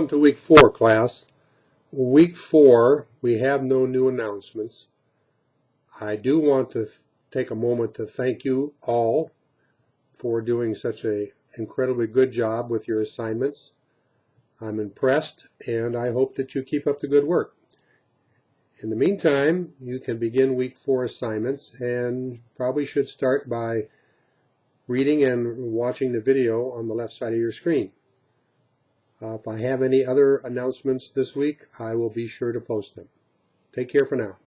Welcome to week four, class. Week four, we have no new announcements. I do want to take a moment to thank you all for doing such an incredibly good job with your assignments. I'm impressed and I hope that you keep up the good work. In the meantime, you can begin week four assignments and probably should start by reading and watching the video on the left side of your screen. Uh, if I have any other announcements this week, I will be sure to post them. Take care for now.